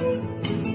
Música